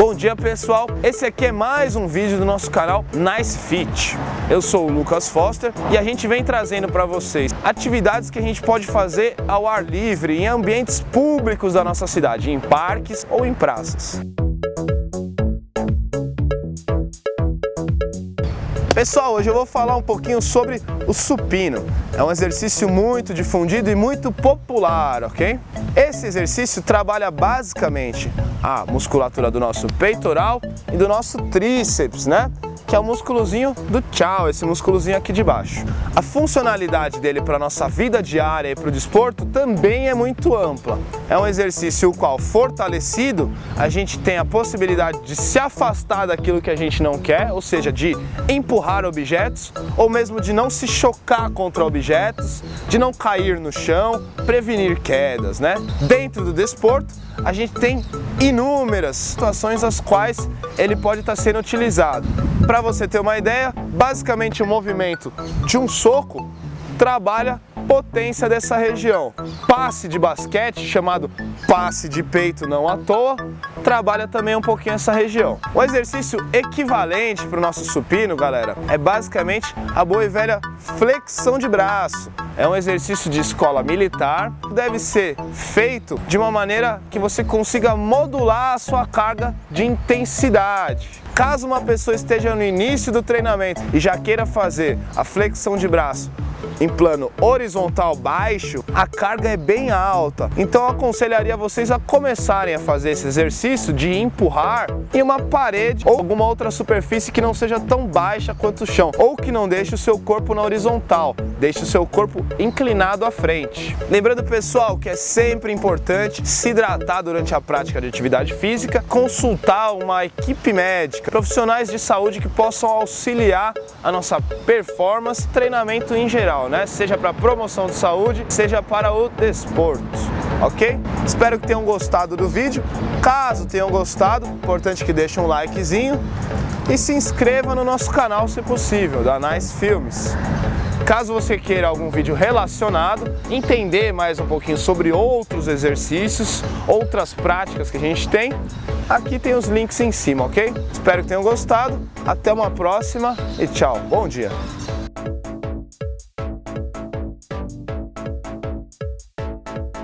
Bom dia pessoal, esse aqui é mais um vídeo do nosso canal Nice Fit. Eu sou o Lucas Foster e a gente vem trazendo para vocês atividades que a gente pode fazer ao ar livre em ambientes públicos da nossa cidade, em parques ou em praças. Pessoal, hoje eu vou falar um pouquinho sobre o supino. É um exercício muito difundido e muito popular, ok? Esse exercício trabalha basicamente a musculatura do nosso peitoral e do nosso tríceps, né? Que é o músculozinho do tchau, esse músculozinho aqui de baixo. A funcionalidade dele para a nossa vida diária e para o desporto também é muito ampla. É um exercício o qual, fortalecido, a gente tem a possibilidade de se afastar daquilo que a gente não quer, ou seja, de empurrar objetos, ou mesmo de não se chocar contra objetos, de não cair no chão, prevenir quedas, né? Dentro do desporto, a gente tem inúmeras situações as quais ele pode estar sendo utilizado. Para você ter uma ideia, basicamente o movimento de um soco trabalha potência dessa região. Passe de basquete, chamado passe de peito não à toa, trabalha também um pouquinho essa região. O exercício equivalente para o nosso supino, galera, é basicamente a boa e velha flexão de braço. É um exercício de escola militar, deve ser feito de uma maneira que você consiga modular a sua carga de intensidade. Caso uma pessoa esteja no início do treinamento e já queira fazer a flexão de braço em plano horizontal baixo, a carga é bem alta. Então eu aconselharia vocês a começarem a fazer esse exercício de empurrar em uma parede ou alguma outra superfície que não seja tão baixa quanto o chão, ou que não deixe o seu corpo na horizontal, deixe o seu corpo inclinado à frente. Lembrando pessoal que é sempre importante se hidratar durante a prática de atividade física, consultar uma equipe médica, profissionais de saúde que possam auxiliar a nossa performance, treinamento em geral, né? Seja para promoção de saúde, seja para o desporto, ok? Espero que tenham gostado do vídeo. Caso tenham gostado, importante que deixem um likezinho e se inscreva no nosso canal se possível, da Nice Filmes. Caso você queira algum vídeo relacionado, entender mais um pouquinho sobre outros exercícios, outras práticas que a gente tem, aqui tem os links em cima, ok? Espero que tenham gostado, até uma próxima e tchau, bom dia!